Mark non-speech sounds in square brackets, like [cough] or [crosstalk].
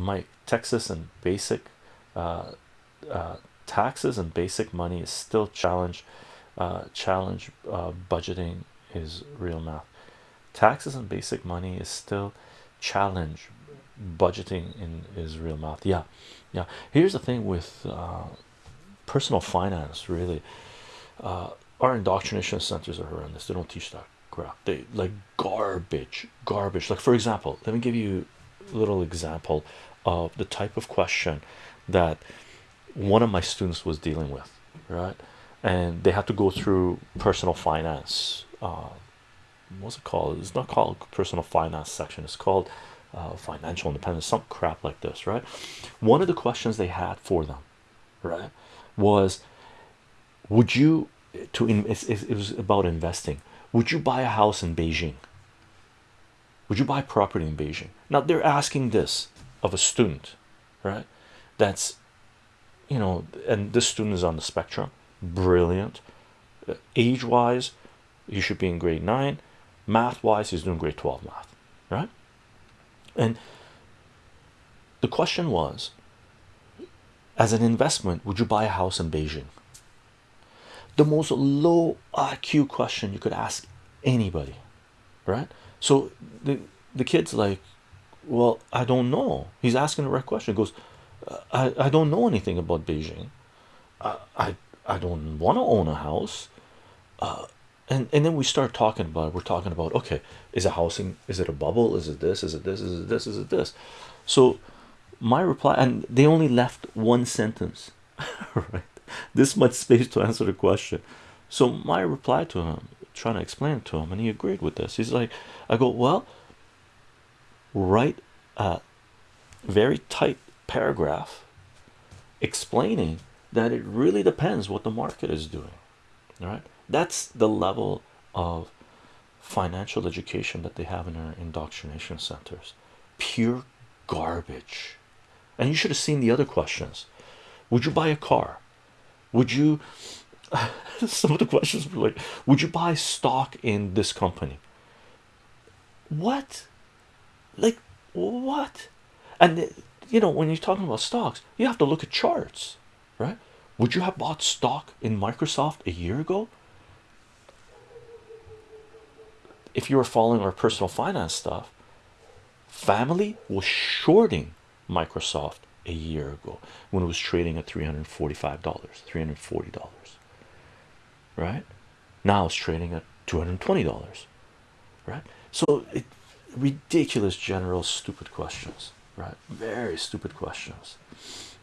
my Texas and basic uh, uh, taxes and basic money is still challenge uh, challenge uh, budgeting is real math. Taxes and basic money is still challenge budgeting in is real math. Yeah yeah. Here's the thing with uh, personal finance really. Uh, our indoctrination centers are horrendous. They don't teach that crap. They like garbage garbage. Like for example let me give you little example of the type of question that one of my students was dealing with right? And they had to go through personal finance uh, what's it called? It's not called personal finance section. It's called uh, financial independence some crap like this right? One of the questions they had for them right was would you to in it was about investing. Would you buy a house in Beijing would you buy property in Beijing? Now they're asking this of a student right? That's you know and this student is on the spectrum. Brilliant. Uh, age wise you should be in grade 9 math wise he's doing grade 12 math right? And the question was as an investment would you buy a house in Beijing? The most low IQ question you could ask anybody right? So the the kid's like well I don't know. He's asking the right question. He goes I, I don't know anything about Beijing. I I, I don't want to own a house. Uh, and and then we start talking about it. we're talking about okay is a housing is it a bubble? Is it this? Is it this? Is it this? Is it this? So my reply and they only left one sentence [laughs] right? This much space to answer the question. So my reply to him trying to explain it to him and he agreed with this. He's like I go well write a very tight paragraph explaining that it really depends what the market is doing all right that's the level of financial education that they have in our indoctrination centers. Pure garbage. And you should have seen the other questions. Would you buy a car? Would you [laughs] some of the questions were like would you buy stock in this company? What like what? And uh, you know when you're talking about stocks you have to look at charts right? Would you have bought stock in Microsoft a year ago? If you were following our personal finance stuff family was shorting Microsoft a year ago when it was trading at $345 $340 right? Now it's trading at $220 right? So it ridiculous general stupid questions right? Very stupid questions